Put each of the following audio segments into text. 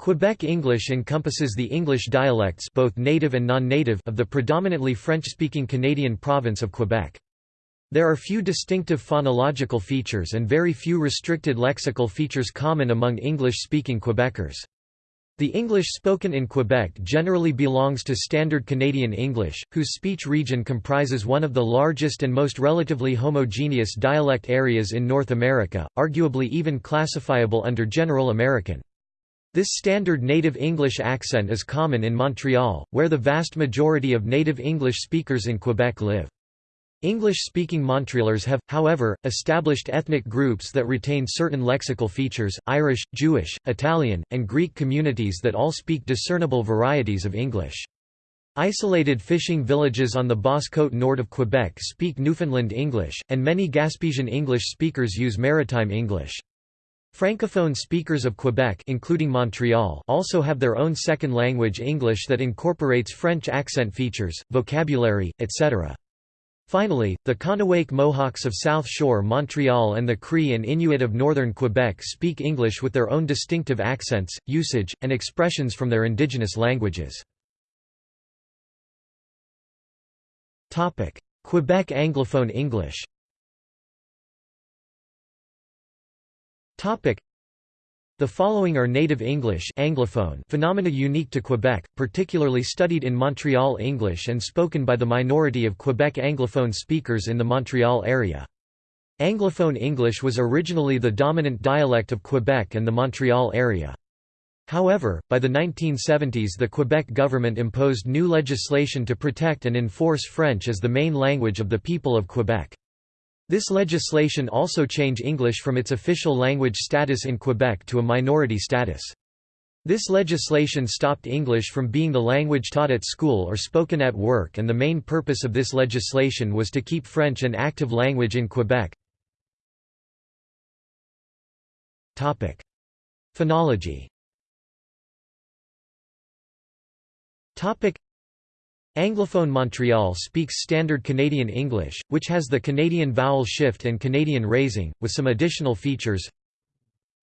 Quebec English encompasses the English dialects both native and non-native of the predominantly French-speaking Canadian province of Quebec. There are few distinctive phonological features and very few restricted lexical features common among English-speaking Quebecers. The English spoken in Quebec generally belongs to Standard Canadian English, whose speech region comprises one of the largest and most relatively homogeneous dialect areas in North America, arguably even classifiable under General American. This standard native English accent is common in Montreal, where the vast majority of native English speakers in Quebec live. English-speaking Montrealers have, however, established ethnic groups that retain certain lexical features, Irish, Jewish, Italian, and Greek communities that all speak discernible varieties of English. Isolated fishing villages on the Basse-Côte Nord of Quebec speak Newfoundland English, and many Gaspésian English speakers use Maritime English. Francophone speakers of Quebec including Montreal also have their own second language English that incorporates French accent features, vocabulary, etc. Finally, the Kahnawake Mohawks of South Shore Montreal and the Cree and Inuit of northern Quebec speak English with their own distinctive accents, usage, and expressions from their indigenous languages. Quebec Anglophone English the following are native English Anglophone phenomena unique to Quebec, particularly studied in Montreal English and spoken by the minority of Quebec Anglophone speakers in the Montreal area. Anglophone English was originally the dominant dialect of Quebec and the Montreal area. However, by the 1970s the Quebec government imposed new legislation to protect and enforce French as the main language of the people of Quebec. This legislation also changed English from its official language status in Quebec to a minority status. This legislation stopped English from being the language taught at school or spoken at work and the main purpose of this legislation was to keep French an active language in Quebec. Phonology Anglophone Montreal speaks Standard Canadian English, which has the Canadian vowel shift and Canadian raising, with some additional features.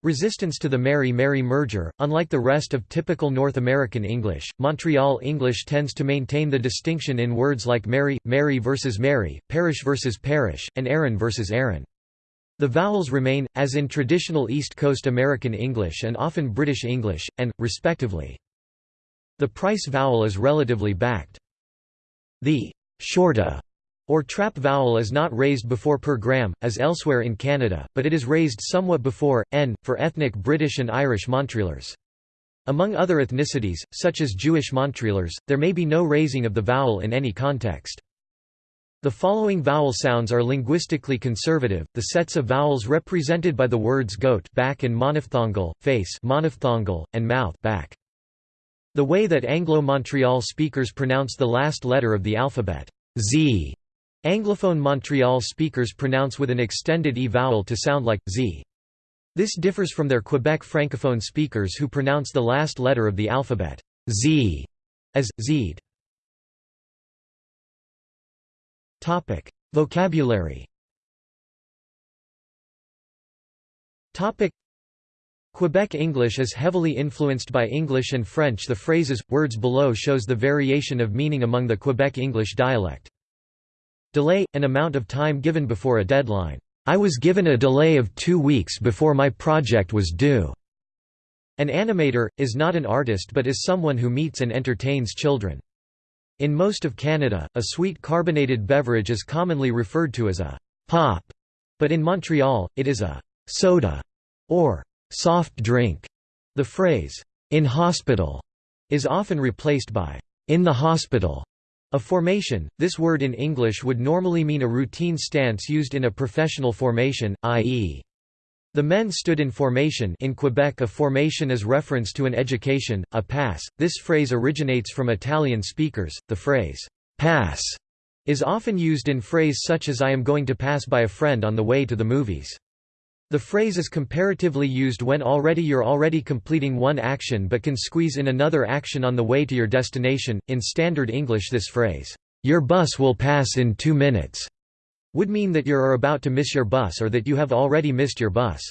Resistance to the Mary-Mary merger Unlike the rest of typical North American English, Montreal English tends to maintain the distinction in words like Mary, Mary versus Mary, parish versus parish, and Aaron versus Aaron. The vowels remain, as in traditional East Coast American English and often British English, and, respectively. The price vowel is relatively backed. The shorta or trap vowel is not raised before per gram, as elsewhere in Canada, but it is raised somewhat before, n, for ethnic British and Irish Montrealers. Among other ethnicities, such as Jewish Montrealers, there may be no raising of the vowel in any context. The following vowel sounds are linguistically conservative, the sets of vowels represented by the words goat back and monophthongal, face monophthongal, and mouth back. The way that Anglo-Montreal speakers pronounce the last letter of the alphabet, z. Anglophone Montreal speakers pronounce with an extended e vowel to sound like z. This differs from their Quebec francophone speakers who pronounce the last letter of the alphabet z as zed. Topic: Vocabulary. Topic: Quebec English is heavily influenced by English and French the phrases, words below shows the variation of meaning among the Quebec English dialect. Delay – an amount of time given before a deadline. I was given a delay of two weeks before my project was due. An animator, is not an artist but is someone who meets and entertains children. In most of Canada, a sweet carbonated beverage is commonly referred to as a pop, but in Montreal, it is a soda or soft drink. The phrase, in hospital, is often replaced by in the hospital. A formation, this word in English would normally mean a routine stance used in a professional formation, i.e. The men stood in formation in Quebec a formation is reference to an education, a pass. This phrase originates from Italian speakers. The phrase, pass, is often used in phrase such as I am going to pass by a friend on the way to the movies. The phrase is comparatively used when already you're already completing one action but can squeeze in another action on the way to your destination. In standard English, this phrase, your bus will pass in two minutes, would mean that you are about to miss your bus or that you have already missed your bus.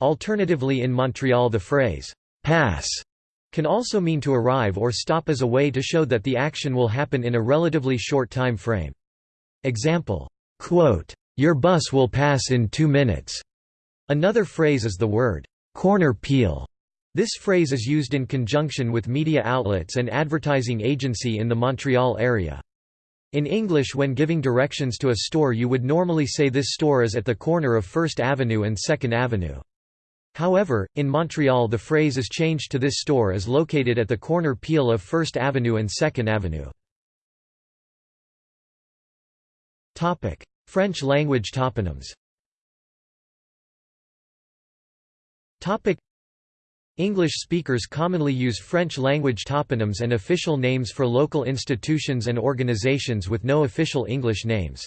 Alternatively, in Montreal, the phrase, pass, can also mean to arrive or stop as a way to show that the action will happen in a relatively short time frame. Example, quote, "Your bus will pass in 2 minutes." Another phrase is the word corner peel. This phrase is used in conjunction with media outlets and advertising agency in the Montreal area. In English when giving directions to a store you would normally say this store is at the corner of 1st Avenue and 2nd Avenue. However, in Montreal the phrase is changed to this store is located at the corner peel of 1st Avenue and 2nd Avenue. French language toponyms English speakers commonly use French language toponyms and official names for local institutions and organizations with no official English names.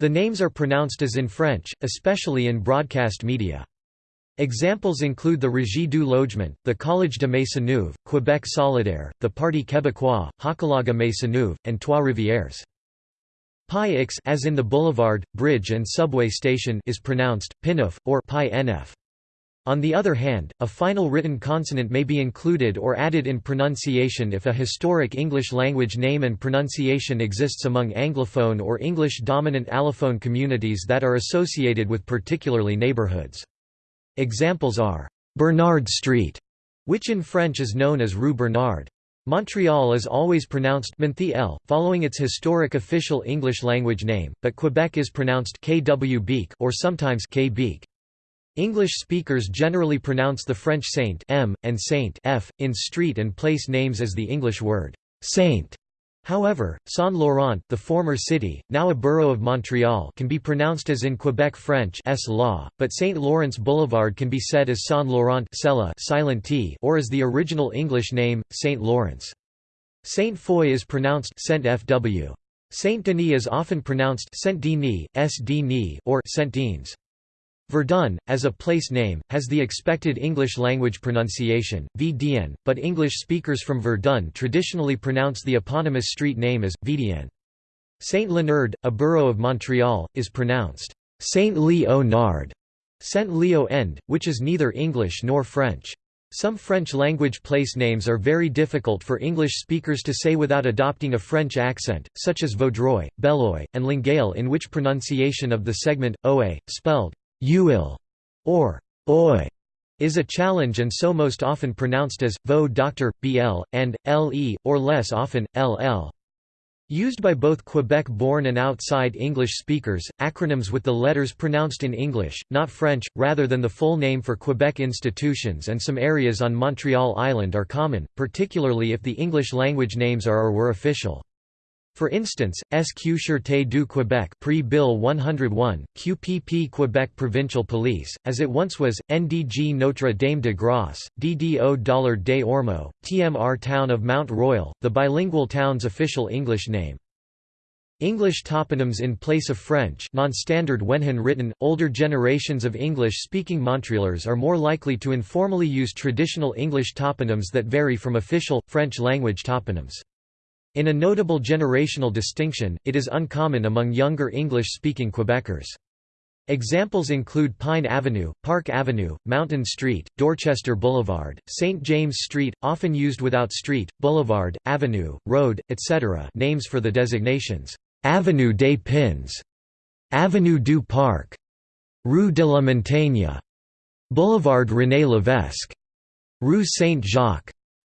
The names are pronounced as in French, especially in broadcast media. Examples include the Régie du Logement, the Collège de Maisonneuve, Québec Solidaire, the Parti québécois, Hochelaga Maisonneuve, and Trois-Rivières. Pi as in the boulevard, bridge and subway station is pronounced, pinuf, or pi nf. On the other hand, a final written consonant may be included or added in pronunciation if a historic English language name and pronunciation exists among Anglophone or English-dominant allophone communities that are associated with particularly neighborhoods. Examples are Bernard Street, which in French is known as Rue Bernard. Montreal is always pronounced Montreal, following its historic official English language name, but Quebec is pronounced Kw or sometimes K English speakers generally pronounce the French saint m and saint f in street and place names as the English word saint. However, Saint-Laurent, the former city, now a borough of Montreal can be pronounced as in Quebec French S law, but St. Lawrence Boulevard can be said as Saint-Laurent silent t or as the original English name, St. Lawrence. Saint Foy is pronounced Saint Fw. Saint Denis is often pronounced Saint Denis, S. Denis, or Saint Denis. Verdun, as a place name, has the expected English language pronunciation, Vdien, but English speakers from Verdun traditionally pronounce the eponymous street name as, Vidien. Saint-Léonard, a borough of Montreal, is pronounced Saint-Léonard, Saint-Leo-End, which is neither English nor French. Some French-language place names are very difficult for English speakers to say without adopting a French accent, such as Vaudreuil, Beloeil, and Longueuil in which pronunciation of the segment, oe, spelled Uil or oi is a challenge and so most often pronounced as vo doctor, bl, and le, or less often, ll. Used by both Quebec-born and outside English speakers, acronyms with the letters pronounced in English, not French, rather than the full name for Quebec institutions and some areas on Montreal Island are common, particularly if the English language names are or were official. For instance, SQ Sûreté du Québec pre-Bill 101, QPP Quebec Provincial Police, as it once was, NDG Notre Dame de Grâce, DDO Dollard des Ormeaux, TMR Town of Mount Royal, the bilingual town's official English name. English toponyms in place of French non-standard when handwritten, older generations of English-speaking Montrealers are more likely to informally use traditional English toponyms that vary from official, French-language toponyms. In a notable generational distinction, it is uncommon among younger English-speaking Quebecers. Examples include Pine Avenue, Park Avenue, Mountain Street, Dorchester Boulevard, St. James Street, often used without street, boulevard, avenue, road, etc. names for the designations, Avenue des Pins, Avenue du Parc, Rue de la Montagne, Boulevard René Levesque, Rue Saint-Jacques,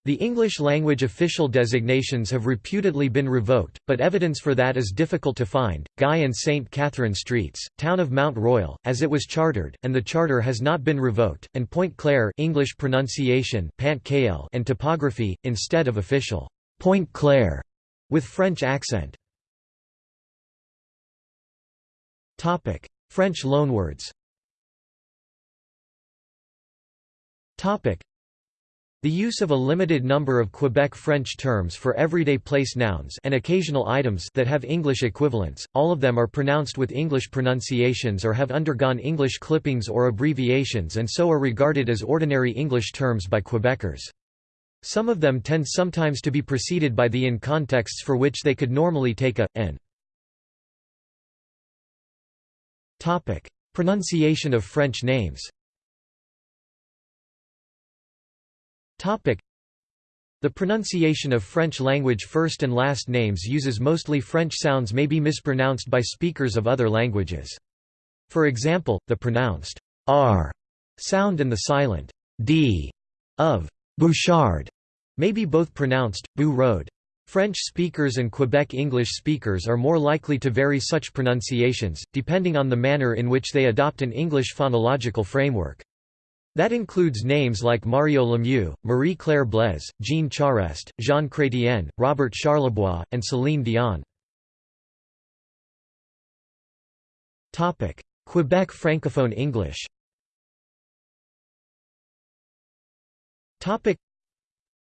the English-language official designations have reputedly been revoked, but evidence for that is difficult to find. Guy and St. Catherine Streets, town of Mount Royal, as it was chartered, and the charter has not been revoked, and Point Claire English pronunciation Pant and topography, instead of official Pointe-Claire, with French accent. French loanwords the use of a limited number of Quebec French terms for everyday place nouns and occasional items that have English equivalents, all of them are pronounced with English pronunciations or have undergone English clippings or abbreviations and so are regarded as ordinary English terms by Quebecers. Some of them tend sometimes to be preceded by the in contexts for which they could normally take a, a, n. Pronunciation of French names The pronunciation of French language first and last names uses mostly French sounds may be mispronounced by speakers of other languages. For example, the pronounced r sound and the silent d of Bouchard may be both pronounced Bou Road. French speakers and Quebec English speakers are more likely to vary such pronunciations, depending on the manner in which they adopt an English phonological framework. That includes names like Mario Lemieux, Marie-Claire Blais, Jean Charest, Jean Chrétien, Robert Charlebois, and Céline Dion. Quebec Francophone English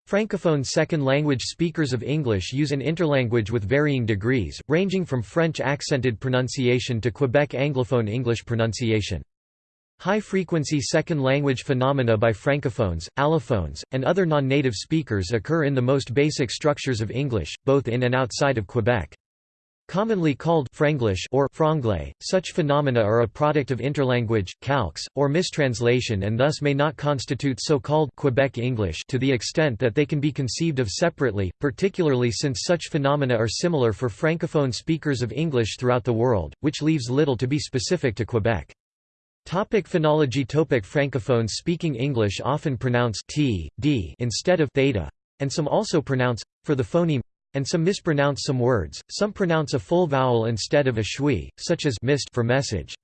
Francophone second-language speakers of English use an interlanguage with varying degrees, ranging from French accented pronunciation to Quebec Anglophone English pronunciation. High-frequency second-language phenomena by francophones, allophones, and other non-native speakers occur in the most basic structures of English, both in and outside of Quebec. Commonly called franglish or franglais, such phenomena are a product of interlanguage, calques, or mistranslation and thus may not constitute so-called Quebec English to the extent that they can be conceived of separately, particularly since such phenomena are similar for francophone speakers of English throughout the world, which leaves little to be specific to Quebec. Topic phonology Topic Francophones speaking English often pronounce t, d instead of theta, and some also pronounce, for the phoneme, and some mispronounce some words, some pronounce a full vowel instead of a schwa, such as mist for message.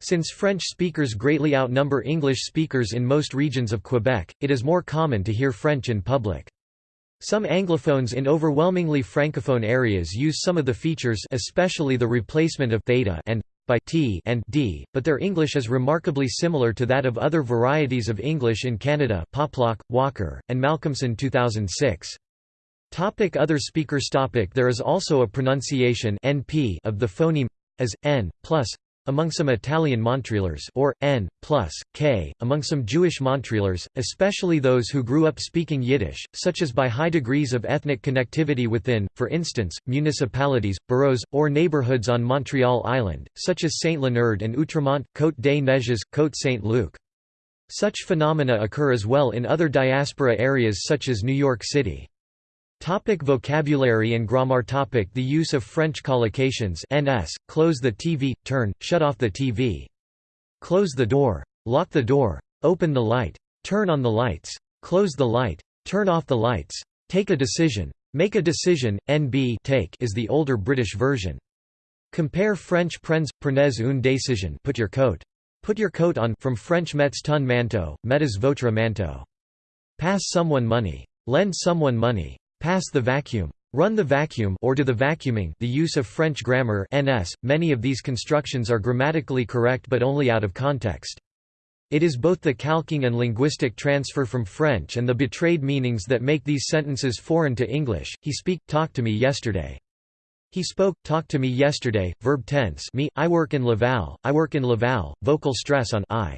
Since French speakers greatly outnumber English speakers in most regions of Quebec, it is more common to hear French in public. Some Anglophones in overwhelmingly Francophone areas use some of the features especially the replacement of theta and by t and d, but their English is remarkably similar to that of other varieties of English in Canada Poplack, Walker, and Malcolmson 2006. Topic other speakers topic There is also a pronunciation NP of the phoneme as n plus among some Italian Montrealers or n plus k among some Jewish Montrealers, especially those who grew up speaking Yiddish, such as by high degrees of ethnic connectivity within, for instance, municipalities, boroughs, or neighborhoods on Montreal Island, such as Saint-Léonard and Outremont, Côte des Neiges, Côte Saint-Luc. Such phenomena occur as well in other diaspora areas such as New York City. Topic vocabulary and grammar topic The use of French collocations ns, close the TV, turn, shut off the TV. Close the door. Lock the door. Open the light. Turn on the lights. Close the light. Turn off the lights. Take a decision. Make a decision, NB take is the older British version. Compare French prends, prenez une décision put your coat. Put your coat on from French mets ton manteau, mettez votre manteau. Pass someone money. Lend someone money. Pass the vacuum. Run the vacuum or do the vacuuming the use of French grammar ns, many of these constructions are grammatically correct but only out of context. It is both the calquing and linguistic transfer from French and the betrayed meanings that make these sentences foreign to English. He speak, talk to me yesterday. He spoke, talk to me yesterday, verb tense me, I work in Laval, I work in Laval, vocal stress on I.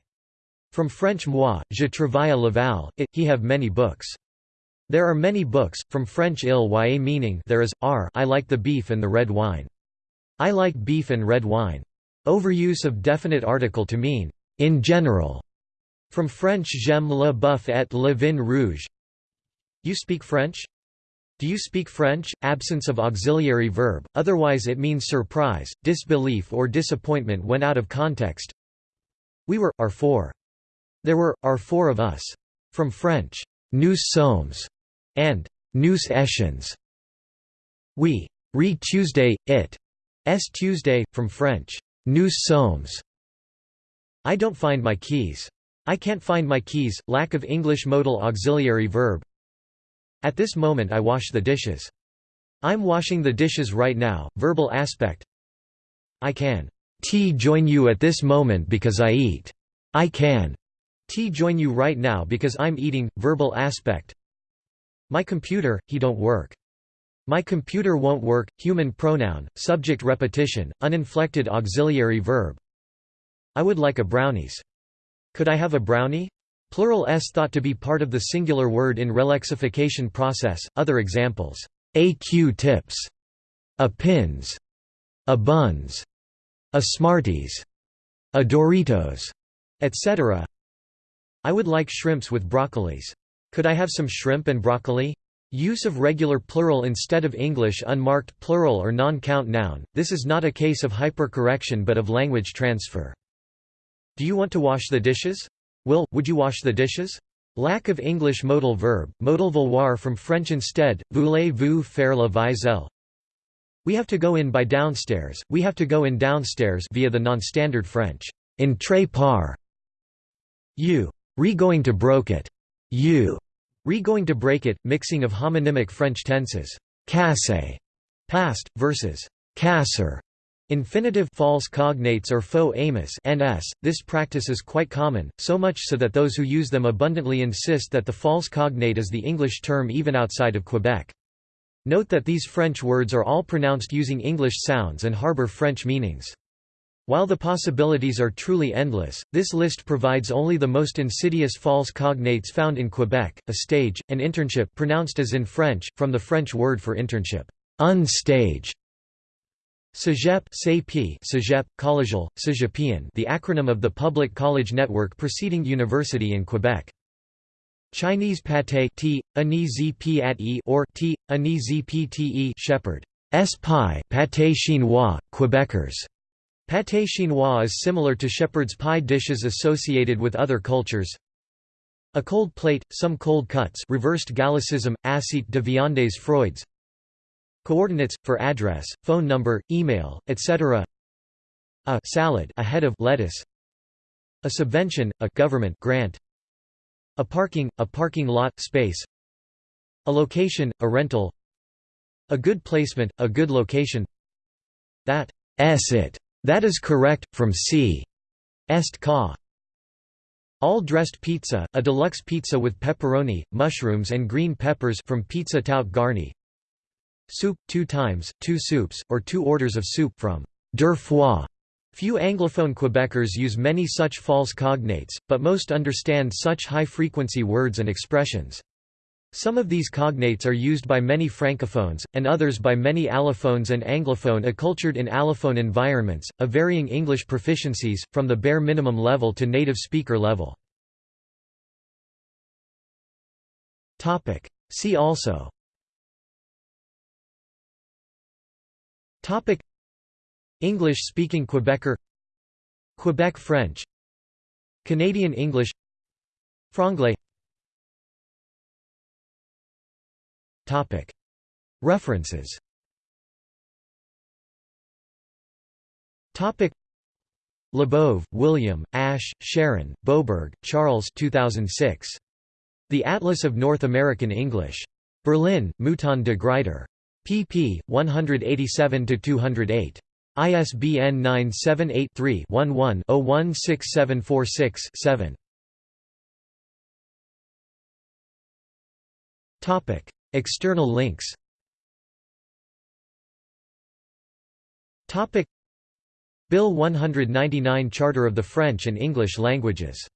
From French moi, je travaille à Laval, it, he have many books. There are many books, from French il y a meaning there is, r I like the beef and the red wine. I like beef and red wine. Overuse of definite article to mean, in general. From French j'aime le bœuf et le vin rouge. You speak French? Do you speak French? Absence of auxiliary verb, otherwise it means surprise, disbelief or disappointment when out of context. We were, are four. There were, are four of us. From French, nous sommes and Nous étions. We read Tuesday, it s Tuesday, from French, Nous sommes. I don't find my keys. I can't find my keys, lack of English modal auxiliary verb. At this moment I wash the dishes. I'm washing the dishes right now, verbal aspect. I can t join you at this moment because I eat. I can t join you right now because I'm eating, verbal aspect. My computer, he don't work. My computer won't work, human pronoun, subject repetition, uninflected auxiliary verb. I would like a brownies. Could I have a brownie? Plural s thought to be part of the singular word in relexification process. Other examples: a Q-tips, a pins, a buns, a Smarties, a Doritos, etc. I would like shrimps with broccolis. Could I have some shrimp and broccoli? Use of regular plural instead of English unmarked plural or non-count noun, this is not a case of hypercorrection but of language transfer. Do you want to wash the dishes? Will, would you wash the dishes? Lack of English modal verb, modal vouloir from French instead, voulez-vous faire la vaisselle? We have to go in by downstairs, we have to go in downstairs via the non-standard French, "entrer par. You. Re going to broke it. You. Re going to break it, mixing of homonymic French tenses, casse, past, versus casser, Infinitive false cognates or faux amis ns. This practice is quite common, so much so that those who use them abundantly insist that the false cognate is the English term even outside of Quebec. Note that these French words are all pronounced using English sounds and harbor French meanings. While the possibilities are truly endless, this list provides only the most insidious false cognates found in Quebec, a stage, an internship pronounced as in French, from the French word for internship, unstage, CEGEP CEGEP, collegial, Cégepien the acronym of the public college network preceding university in Quebec. Chinese pâté t, e or t, pte shepherd. S pie pâté chinois, Quebecers. Pâté chinois is similar to shepherd's pie dishes associated with other cultures. A cold plate, some cold cuts reversed Gallicism, assiette de viandes Freud's Coordinates, for address, phone number, email, etc. A salad a head of lettuce A subvention, a government grant A parking, a parking lot space A location, a rental A good placement, a good location That it. That is correct, from c. Est ca. All dressed pizza, a deluxe pizza with pepperoni, mushrooms and green peppers from Pizza Tout Garni Soup, two times, two soups, or two orders of soup from deux. Few Anglophone Quebecers use many such false cognates, but most understand such high-frequency words and expressions. Some of these cognates are used by many francophones, and others by many allophones and anglophone accultured in allophone environments, of varying English proficiencies, from the bare minimum level to native speaker level. See also. English-speaking Quebecer. Quebec French. Canadian English. Franglais References Topic Labov, William, Ash, Sharon, Boberg, Charles 2006. The Atlas of North American English. Berlin, Mouton de Gruyter pp. 187–208. ISBN 978-3-11-016746-7. External links. Bill 199 Charter of the French and English languages